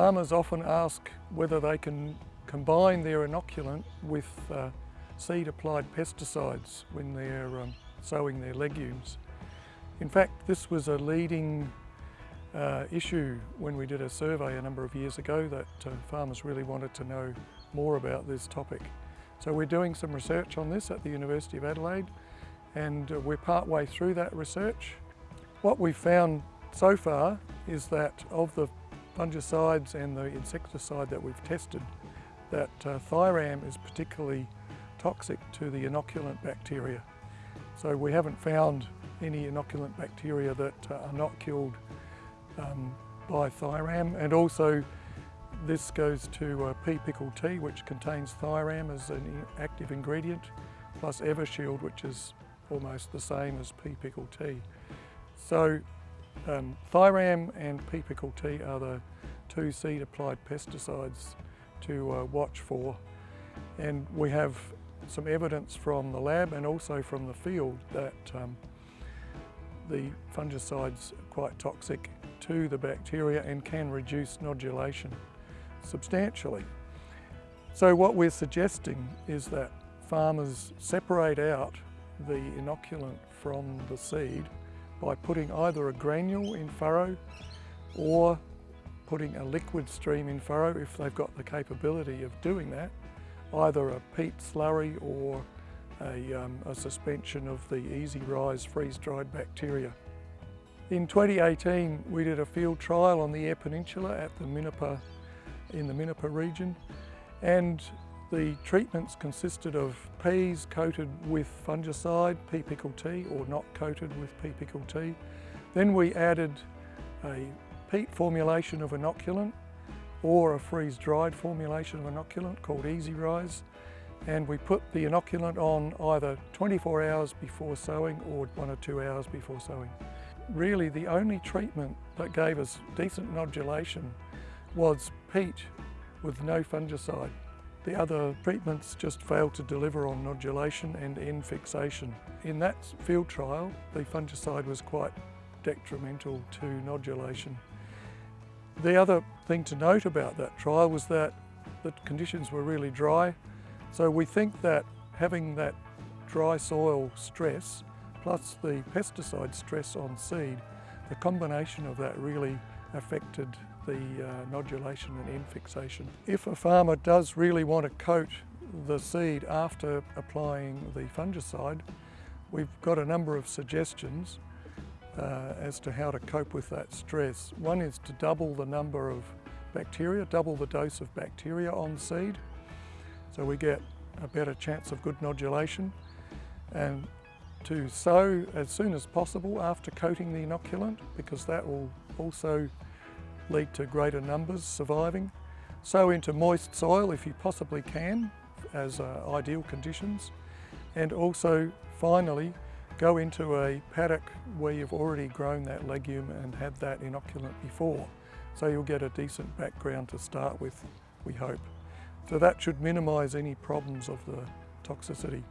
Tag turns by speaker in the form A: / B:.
A: Farmers often ask whether they can combine their inoculant with uh, seed applied pesticides when they're um, sowing their legumes. In fact, this was a leading uh, issue when we did a survey a number of years ago that uh, farmers really wanted to know more about this topic. So we're doing some research on this at the University of Adelaide and uh, we're part way through that research. What we've found so far is that of the fungicides and the insecticide that we've tested, that uh, thiram is particularly toxic to the inoculant bacteria. So we haven't found any inoculant bacteria that uh, are not killed um, by thiram and also this goes to uh, P-Pickel T which contains thiram as an active ingredient plus Evershield which is almost the same as pea pickle tea. So um, thiram and tea are the two seed applied pesticides to uh, watch for and we have some evidence from the lab and also from the field that um, the fungicides are quite toxic to the bacteria and can reduce nodulation substantially. So what we're suggesting is that farmers separate out the inoculant from the seed by putting either a granule in furrow or putting a liquid stream in furrow if they've got the capability of doing that, either a peat slurry or a, um, a suspension of the EasyRhiz freeze-dried bacteria. In 2018 we did a field trial on the Eyre Peninsula at the Minnipa, in the Minnipa region and the treatments consisted of peas coated with fungicide, P-Pickel T, or not coated with P-Pickel T. Then we added a peat formulation of inoculant or a freeze-dried formulation of inoculant called EasyRhiz and we put the inoculant on either 24 hours before sowing or one or two hours before sowing. Really the only treatment that gave us decent nodulation was peat with no fungicide. The other treatments just failed to deliver on nodulation and N fixation. In that field trial, the fungicide was quite detrimental to nodulation. The other thing to note about that trial was that the conditions were really dry, so we think that having that dry soil stress plus the pesticide stress on seed, the combination of that really affected the uh, nodulation and N fixation. If a farmer does really want to coat the seed after applying the fungicide, we've got a number of suggestions uh, as to how to cope with that stress. One is to double the number of bacteria, double the dose of bacteria on seed, so we get a better chance of good nodulation. And to sow as soon as possible after coating the inoculant, because that will also lead to greater numbers surviving. Sow into moist soil if you possibly can, as uh, ideal conditions. And also, finally, go into a paddock where you've already grown that legume and had that inoculant before. So you'll get a decent background to start with, we hope. So that should minimise any problems of the toxicity.